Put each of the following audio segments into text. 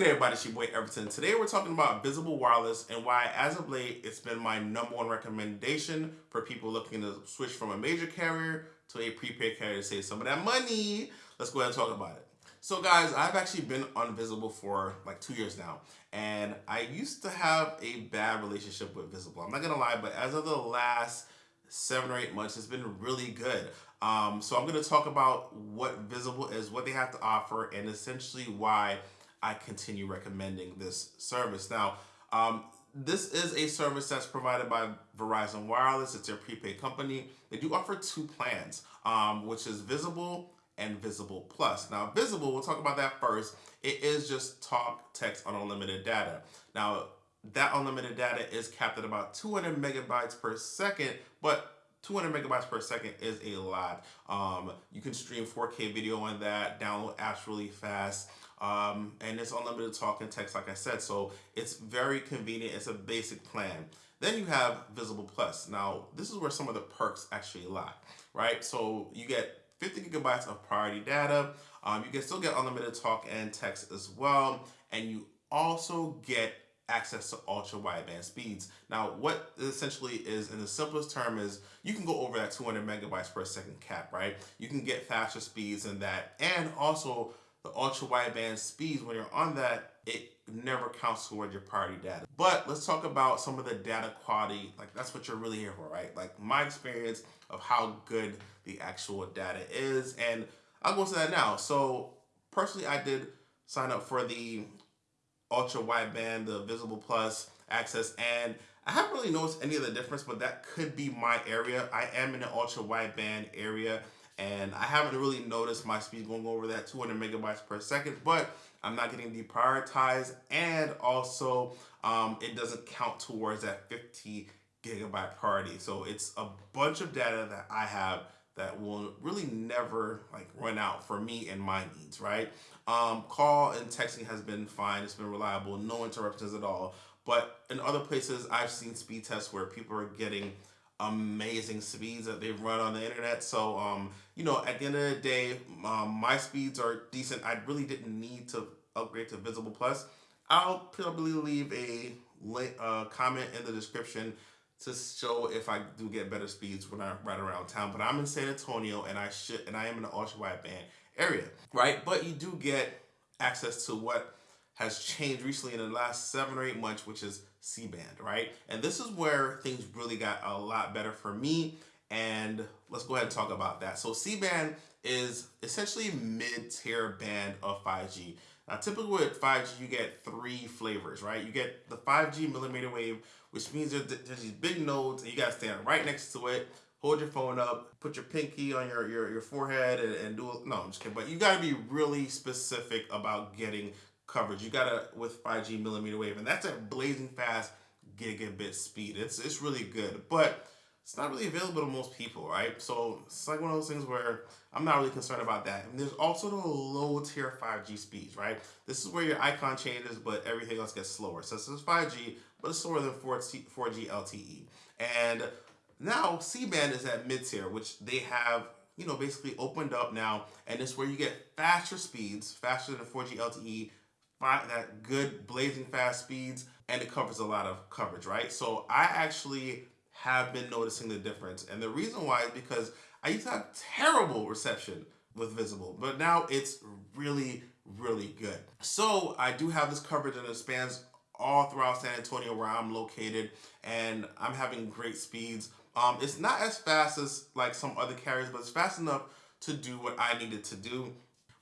good everybody, it's your boy Everton. Today we're talking about Visible Wireless and why as of late it's been my number one recommendation for people looking to switch from a major carrier to a prepaid carrier to save some of that money. Let's go ahead and talk about it. So guys, I've actually been on Visible for like two years now and I used to have a bad relationship with Visible. I'm not gonna lie, but as of the last seven or eight months, it's been really good. Um, so I'm gonna talk about what Visible is, what they have to offer, and essentially why I continue recommending this service. Now, um, this is a service that's provided by Verizon Wireless. It's their prepaid company. They do offer two plans, um, which is Visible and Visible Plus. Now, Visible, we'll talk about that first. It is just talk, text, on unlimited data. Now, that unlimited data is capped at about 200 megabytes per second, but 200 megabytes per second is a lot. Um, you can stream 4K video on that, download apps really fast. Um, and it's unlimited talk and text, like I said. So it's very convenient. It's a basic plan. Then you have Visible Plus. Now, this is where some of the perks actually lie, right? So you get 50 gigabytes of priority data. Um, you can still get unlimited talk and text as well. And you also get access to ultra wideband speeds. Now, what essentially is, in the simplest term, is you can go over that 200 megabytes per second cap, right? You can get faster speeds than that, and also the ultra wideband speeds, when you're on that, it never counts toward your priority data. But let's talk about some of the data quality. Like that's what you're really here for, right? Like my experience of how good the actual data is. And I'll go to that now. So personally, I did sign up for the ultra wideband, the Visible Plus access, and I haven't really noticed any of the difference, but that could be my area. I am in the ultra wideband area and I haven't really noticed my speed going over that 200 megabytes per second, but I'm not getting deprioritized and also um, it doesn't count towards that 50 gigabyte priority. So it's a bunch of data that I have that will really never like run out for me and my needs, right? Um, call and texting has been fine. It's been reliable, no interruptions at all. But in other places, I've seen speed tests where people are getting amazing speeds that they've run on the internet. So, um, you know, at the end of the day, um, my speeds are decent. I really didn't need to upgrade to Visible Plus. I'll probably leave a link, uh, comment in the description to show if I do get better speeds when I ride around town. But I'm in San Antonio and I should and I am in the ultra wideband area, right? But you do get access to what has changed recently in the last seven or eight months, which is C-band, right? And this is where things really got a lot better for me. And let's go ahead and talk about that. So C-band is essentially mid-tier band of 5G. Now, typically with 5G, you get three flavors, right? You get the 5G millimeter wave, which means there's, these big nodes and you gotta stand right next to it, hold your phone up, put your pinky on your, your, your forehead and, and do it. No, I'm just kidding. But you gotta be really specific about getting coverage. You gotta with 5G millimeter wave, and that's at blazing fast gigabit speed. It's it's really good, but it's not really available to most people, right? So it's like one of those things where I'm not really concerned about that. And there's also the low tier 5G speeds, right? This is where your icon changes, but everything else gets slower. So this is 5G, but it's slower than 4G, 4G LTE. And now C-band is at mid tier, which they have you know, basically opened up now, and it's where you get faster speeds, faster than 4G LTE, that good blazing fast speeds and it covers a lot of coverage, right? So I actually have been noticing the difference. And the reason why is because I used to have terrible reception with Visible, but now it's really, really good. So I do have this coverage and it spans all throughout San Antonio where I'm located and I'm having great speeds. Um, it's not as fast as like some other carriers, but it's fast enough to do what I needed to do.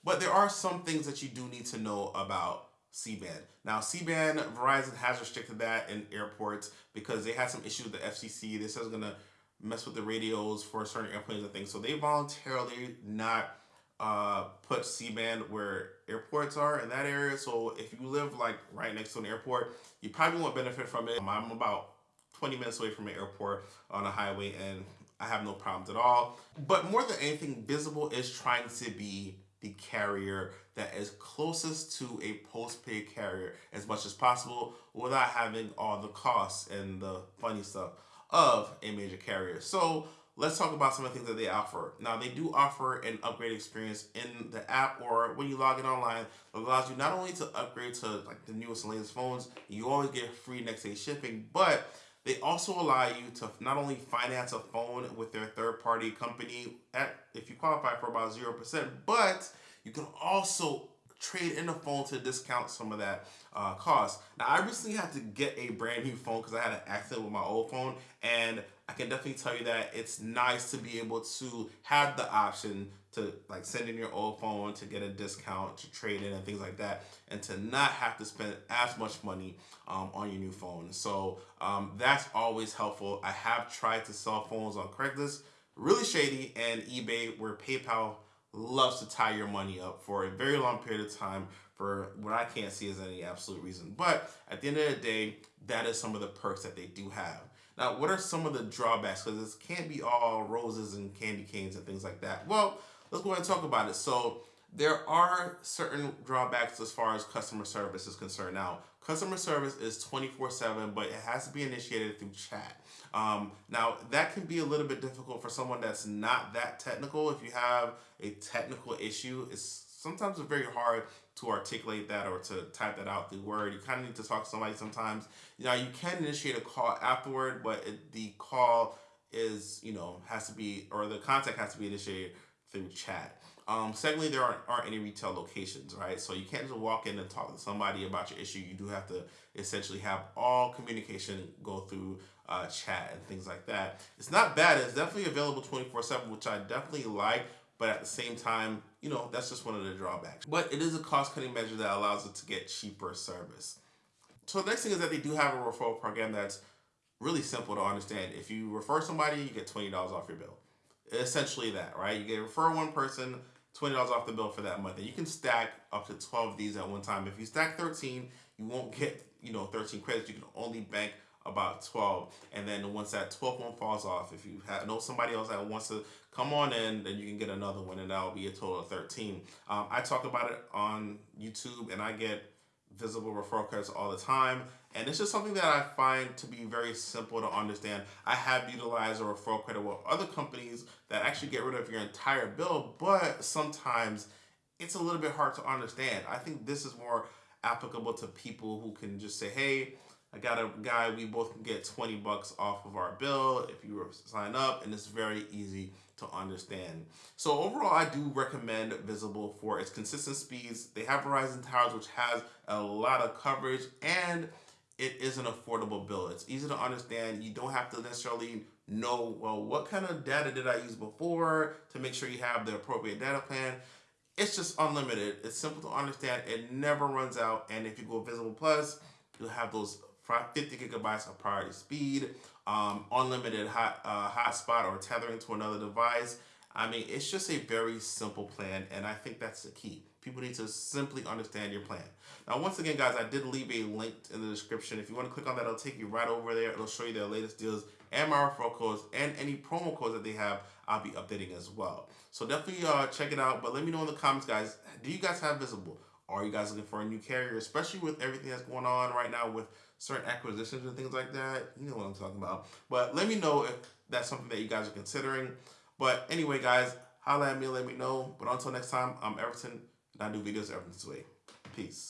But there are some things that you do need to know about C-band. Now, C-band, Verizon has restricted that in airports because they had some issues with the FCC. This is to mess with the radios for certain airplanes and things. So they voluntarily not uh, put C-band where airports are in that area. So if you live like right next to an airport, you probably won't benefit from it. I'm about 20 minutes away from an airport on a highway and I have no problems at all. But more than anything, Visible is trying to be the carrier that is closest to a postpaid carrier as much as possible without having all the costs and the funny stuff of a major carrier. So let's talk about some of the things that they offer. Now, they do offer an upgrade experience in the app or when you log in online that allows you not only to upgrade to like the newest and latest phones, you always get free next day shipping, but they also allow you to not only finance a phone with their third party company at if you qualify for about 0%, but you can also trade in a phone to discount some of that uh, cost. Now, I recently had to get a brand new phone because I had an accident with my old phone, and I can definitely tell you that it's nice to be able to have the option to like send in your old phone to get a discount to trade in and things like that and to not have to spend as much money um, on your new phone so um, that's always helpful i have tried to sell phones on craigslist really shady and ebay where paypal loves to tie your money up for a very long period of time for what I can't see as any absolute reason. But at the end of the day, that is some of the perks that they do have. Now, what are some of the drawbacks? Because this can't be all roses and candy canes and things like that. Well, let's go ahead and talk about it. So there are certain drawbacks as far as customer service is concerned. Now, customer service is 24-7, but it has to be initiated through chat. Um, now, that can be a little bit difficult for someone that's not that technical. If you have a technical issue, it's sometimes very hard to articulate that or to type that out through Word. You kind of need to talk to somebody sometimes. You know, you can initiate a call afterward, but it, the call is, you know, has to be, or the contact has to be initiated through chat. Um, secondly, there aren't, aren't any retail locations, right? So you can't just walk in and talk to somebody about your issue. You do have to essentially have all communication go through uh, chat and things like that. It's not bad. It's definitely available 24-7, which I definitely like. But at the same time, you know, that's just one of the drawbacks. But it is a cost-cutting measure that allows it to get cheaper service. So the next thing is that they do have a referral program that's really simple to understand. If you refer somebody, you get $20 off your bill. Essentially that, right? You get refer one person, $20 off the bill for that month. And you can stack up to 12 of these at one time. If you stack 13, you won't get, you know, 13 credits. You can only bank about 12 and then once that 12th one falls off if you have, know somebody else that wants to come on in then you can get another one and that'll be a total of 13 um, I talk about it on YouTube and I get visible referral credits all the time and it's just something that I find to be very simple to understand. I have utilized a referral credit with other companies that actually get rid of your entire bill but sometimes it's a little bit hard to understand. I think this is more applicable to people who can just say hey I got a guy, we both can get 20 bucks off of our bill if you sign up, and it's very easy to understand. So overall, I do recommend Visible for its consistent speeds. They have Verizon Towers, which has a lot of coverage, and it is an affordable bill. It's easy to understand. You don't have to necessarily know, well, what kind of data did I use before to make sure you have the appropriate data plan. It's just unlimited. It's simple to understand. It never runs out. And if you go Visible Plus, you'll have those 50 gigabytes of priority speed, um, unlimited hot uh, hotspot or tethering to another device. I mean, it's just a very simple plan, and I think that's the key. People need to simply understand your plan. Now, once again, guys, I did leave a link in the description. If you want to click on that, it'll take you right over there. It'll show you their latest deals and my referral codes and any promo codes that they have, I'll be updating as well. So definitely uh, check it out. But let me know in the comments, guys, do you guys have Visible? Are you guys looking for a new carrier, especially with everything that's going on right now with certain acquisitions and things like that? You know what I'm talking about. But let me know if that's something that you guys are considering. But anyway, guys, holla at me, let me know. But until next time, I'm Everton, and I do videos Everton's way. Peace.